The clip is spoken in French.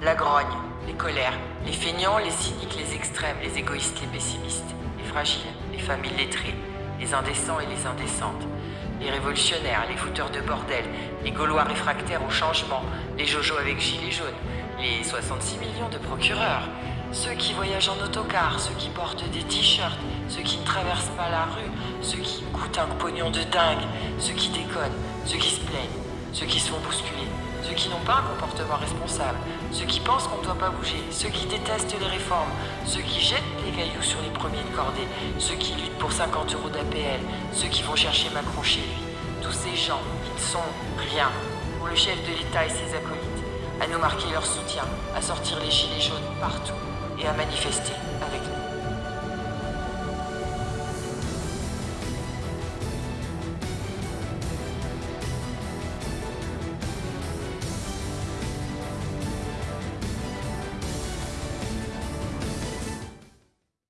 La grogne, les colères, les feignants, les cyniques, les extrêmes, les égoïstes, les pessimistes, les fragiles, les familles lettrées, les indécents et les indécentes, les révolutionnaires, les fouteurs de bordel, les Gaulois réfractaires au changement, les Jojo avec gilets jaunes, les 66 millions de procureurs, ceux qui voyagent en autocar, ceux qui portent des t-shirts, ceux qui ne traversent pas la rue, ceux qui coûtent un pognon de dingue, ceux qui déconnent, ceux qui se plaignent, ceux qui se font bousculer, ceux qui n'ont pas un comportement responsable, ceux qui pensent qu'on ne doit pas bouger, ceux qui détestent les réformes, ceux qui jettent les cailloux sur les premiers de cordée, ceux qui luttent pour 50 euros d'APL, ceux qui vont chercher Macron chez lui. Tous ces gens, ils ne sont rien pour le chef de l'État et ses acolytes, à nous marquer leur soutien, à sortir les gilets jaunes partout et à manifester avec nous.